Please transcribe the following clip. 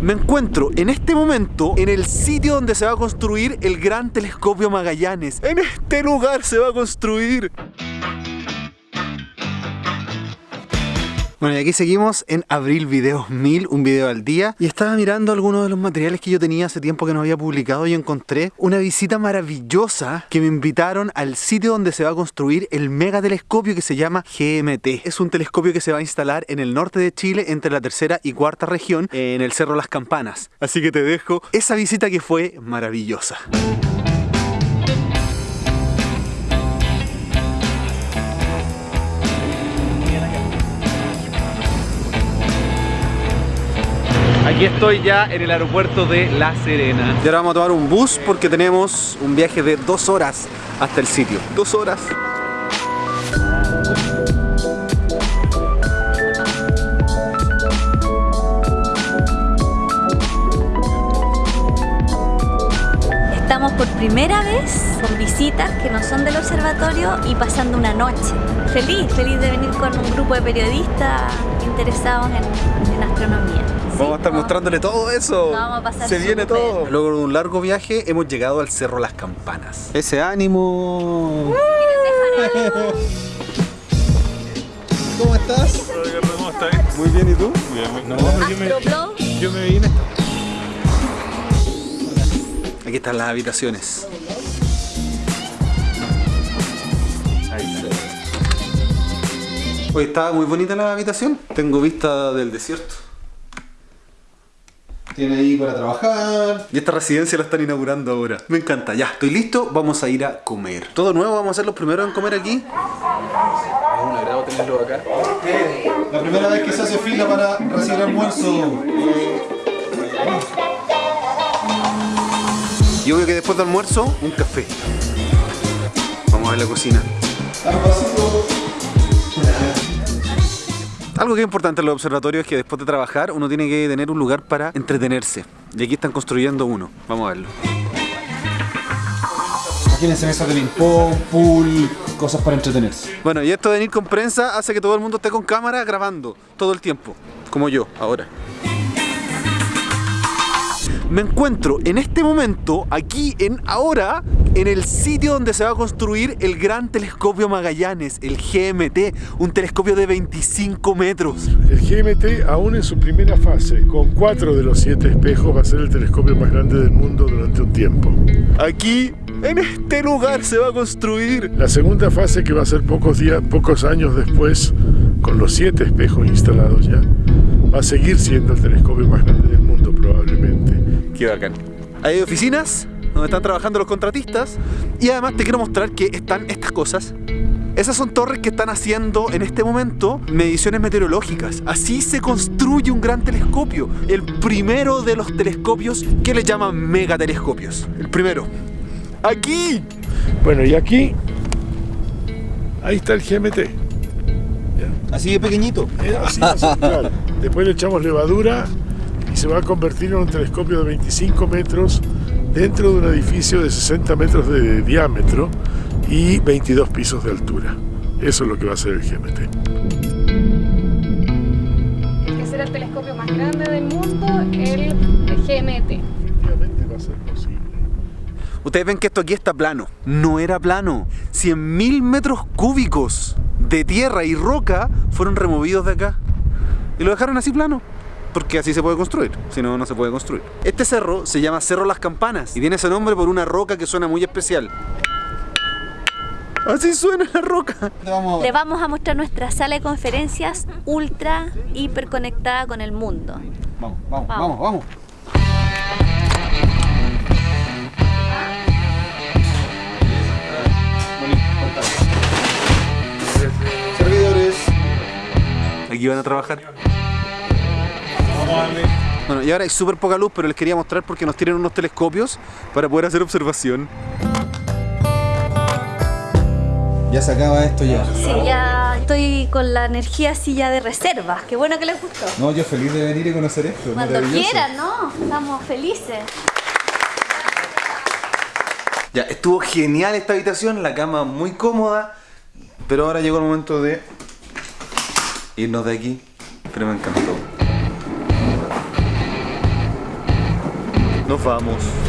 Me encuentro en este momento en el sitio donde se va a construir el gran telescopio Magallanes. En este lugar se va a construir. Bueno, y aquí seguimos en Abril Videos 1000, un video al día. Y estaba mirando algunos de los materiales que yo tenía hace tiempo que no había publicado y encontré una visita maravillosa que me invitaron al sitio donde se va a construir el mega telescopio que se llama GMT. Es un telescopio que se va a instalar en el norte de Chile, entre la tercera y cuarta región, en el Cerro Las Campanas. Así que te dejo esa visita que fue maravillosa. Aquí estoy ya en el aeropuerto de La Serena. Y ahora vamos a tomar un bus porque tenemos un viaje de dos horas hasta el sitio. Dos horas. Estamos por primera vez con visitas que no son del observatorio y pasando una noche. Feliz, feliz de venir con un grupo de periodistas interesados en, en astronomía. Vamos a estar mostrándole todo eso. Vamos a pasar Se viene todo. Luego de un largo viaje hemos llegado al Cerro Las Campanas. Ese ánimo. ¿Cómo estás? ¿Cómo estás? Muy bien, ¿y tú? Bien, muy- No, no, yo me, yo me vine. Aquí están las habitaciones. Ahí está. Hoy está muy bonita la habitación. Tengo vista del desierto. Tiene ahí para trabajar. Y esta residencia la están inaugurando ahora. Me encanta. Ya, estoy listo. Vamos a ir a comer. Todo nuevo. Vamos a ser los primeros en comer aquí. Es un agrado tenerlo acá. La primera vez que se hace fila para recibir almuerzo. Después del almuerzo, un café. Vamos a ver la cocina. Algo que es importante en los observatorios es que después de trabajar uno tiene que tener un lugar para entretenerse. Y aquí están construyendo uno. Vamos a verlo. Imagínense mesas de ping-pong, pool, cosas para entretenerse. Bueno, y esto de venir con prensa hace que todo el mundo esté con cámara grabando todo el tiempo. Como yo, ahora. Me encuentro en este momento, aquí en ahora, en el sitio donde se va a construir el gran telescopio Magallanes, el GMT, un telescopio de 25 metros. El GMT, aún en su primera fase, con cuatro de los siete espejos, va a ser el telescopio más grande del mundo durante un tiempo. Aquí, en este lugar, se va a construir. La segunda fase, que va a ser pocos días, pocos años después, con los siete espejos instalados ya, va a seguir siendo el telescopio más grande. Qué bacán. Hay oficinas donde están trabajando los contratistas y además te quiero mostrar que están estas cosas. Esas son torres que están haciendo en este momento mediciones meteorológicas. Así se construye un gran telescopio. El primero de los telescopios que le llaman megatelescopios. El primero. Aquí. Bueno, y aquí, ahí está el GMT. Así de pequeñito. Eh, así va a ser, claro. Después le echamos levadura y se va a convertir en un telescopio de 25 metros dentro de un edificio de 60 metros de diámetro y 22 pisos de altura. Eso es lo que va a ser el GMT. que será el telescopio más grande del mundo, el GMT. Efectivamente va a ser posible. Ustedes ven que esto aquí está plano. No era plano. 100.000 metros cúbicos de tierra y roca fueron removidos de acá. Y lo dejaron así plano. Porque así se puede construir, si no, no se puede construir. Este cerro se llama Cerro Las Campanas y tiene ese nombre por una roca que suena muy especial. Así suena la roca. Le vamos a mostrar nuestra sala de conferencias ultra hiper conectada con el mundo. Vamos, vamos, Vamos. vamos, vamos. Servidores. Aquí van a trabajar. Bueno, y ahora hay súper poca luz, pero les quería mostrar porque nos tienen unos telescopios para poder hacer observación. Ya se acaba esto ya. Sí, ya estoy con la energía así ya de reserva. Qué bueno que les gustó. No, yo feliz de venir y conocer esto. Cuando quieran, ¿no? Estamos felices. Ya, estuvo genial esta habitación, la cama muy cómoda, pero ahora llegó el momento de irnos de aquí, pero me encantó. Nos vamos.